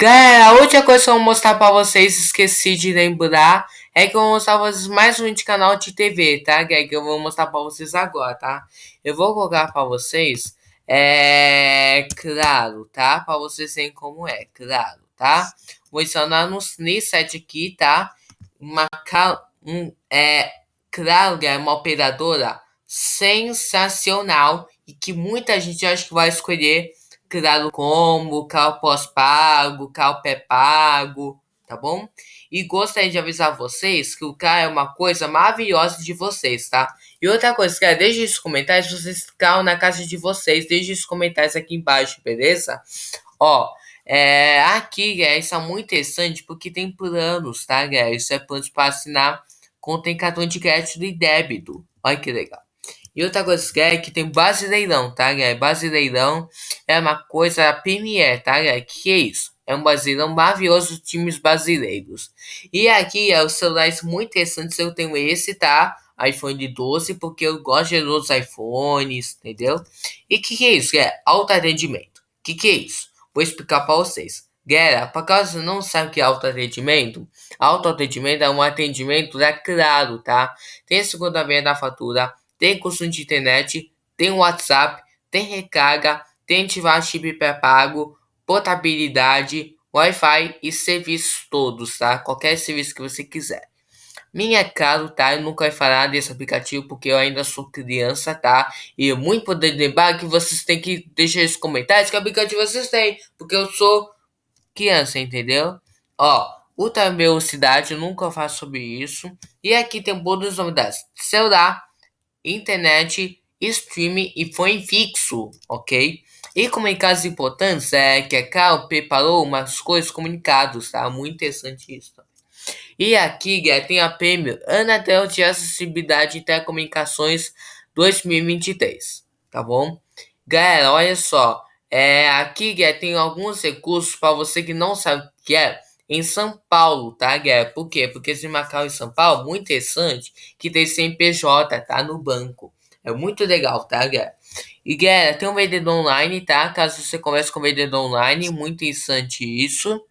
Galera, a última coisa que eu vou mostrar pra vocês, esqueci de lembrar, é que eu vou mostrar pra vocês mais um de canal de TV, tá? Que, eu vou mostrar pra vocês agora, tá? Eu vou colocar pra vocês, é... Claro, tá? Pra vocês verem como é, claro, tá? Vou ensinar no, nesse site aqui, tá? Uma... Um, é... Claro, é uma operadora sensacional e que muita gente acha que vai escolher criado combo, cal pós-pago, cal pré-pago, tá bom? E gostaria de avisar vocês que o CAL é uma coisa maravilhosa de vocês, tá? E outra coisa, cara, deixe os comentários, vocês ficam na casa de vocês, deixe os comentários aqui embaixo, beleza? Ó, é, aqui, é, isso é muito interessante porque tem planos, tá, galera? Isso é planos para assinar contém cartão de crédito e débito. Olha que legal. E outra coisa que é que tem brasileirão, tá, galera? Brasileirão é uma coisa premier, tá, galera? Que é isso? É um brasileirão maravilhoso de times brasileiros. E aqui é os celulares muito interessantes. Eu tenho esse, tá? iPhone 12, porque eu gosto de outros iPhones, entendeu? E que que é isso? É alto atendimento. Que que é isso? Vou explicar para vocês. Galera, para caso não o que é autoatendimento, autoatendimento é um atendimento da Claro, tá? Tem a segunda vez da fatura, tem consumo de internet, tem WhatsApp, tem recarga, tem ativar chip pré-pago, portabilidade, Wi-Fi e serviços todos, tá? Qualquer serviço que você quiser. Minha caro, tá? Eu nunca vai falar desse aplicativo porque eu ainda sou criança, tá? E é muito poder lembrar que vocês têm que deixar os comentários que aplicativo vocês têm, porque eu sou criança, entendeu? Ó, ultra velocidade, eu nunca faço sobre isso. E aqui tem todas as novidades: celular, internet, streaming e fone fixo, ok? E comunicados importantes é que a Cal preparou umas coisas comunicados, tá? Muito interessante isso. E aqui tem a prêmio Anatel de Acessibilidade e Telecomunicações 2023, tá bom? Galera, olha só, é, aqui tem alguns recursos para você que não sabe o que é em São Paulo, tá, galera? Por quê? Porque esse Macau em São Paulo, muito interessante, que tem CNPJ, tá, no banco. É muito legal, tá, galera? E, galera, tem um vendedor online, tá? Caso você converse com vendedor online, muito interessante isso.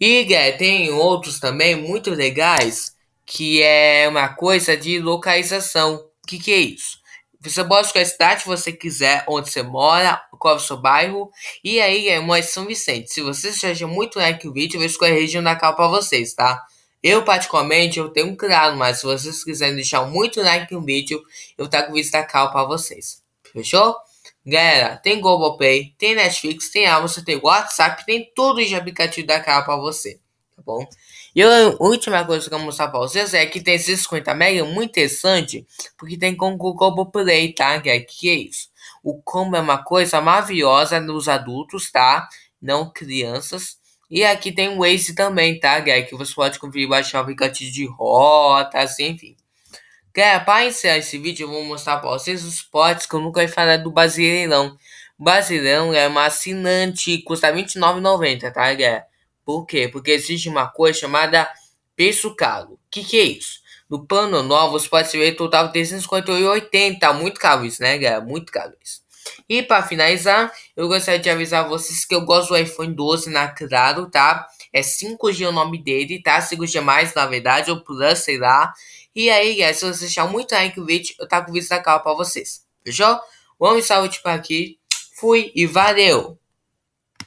E, galera, tem outros também muito legais, que é uma coisa de localização. O que, que é isso? Você pode escolher a cidade que você quiser, onde você mora, qual é o seu bairro. E aí é uma São Vicente. Se você seja muito like o vídeo, eu vou escolher a região da cal para vocês, tá? Eu, particularmente, eu tenho um claro, mas se vocês quiserem deixar muito like no vídeo, eu com o vídeo da cal para vocês. Fechou? Galera, tem Globoplay, tem Netflix, tem Amazon, tem WhatsApp, tem tudo de aplicativo da cal para você, tá bom? E a última coisa que eu vou mostrar pra vocês é que tem esses 50 mega muito interessante, porque tem com o Combo Play, tá? Que é, que é isso? O combo é uma coisa maravilhosa nos adultos, tá? Não crianças. E aqui tem o Waze também, tá, galera? Que você pode conferir baixar o aplicativo de rotas, enfim. Galera, para encerrar esse vídeo, eu vou mostrar para vocês os potes que eu nunca falar do Brasileirão. Brasileirão é uma assinante, custa R$29,90, tá, galera? Por quê? Porque existe uma coisa chamada preço caro. O que, que é isso? No plano novo, você pode ver total de 358,80. Muito caro isso, né, galera? Muito caro isso. E para finalizar, eu gostaria de avisar vocês que eu gosto do iPhone 12 na Claro, tá? É 5G o nome dele, tá? 5G mais, na verdade, ou Plus, sei lá. E aí, galera, se vocês acharem muito like o vídeo, eu com o vídeo da cara pra vocês. Fechou? Vamos salve tipo aqui. Fui e valeu!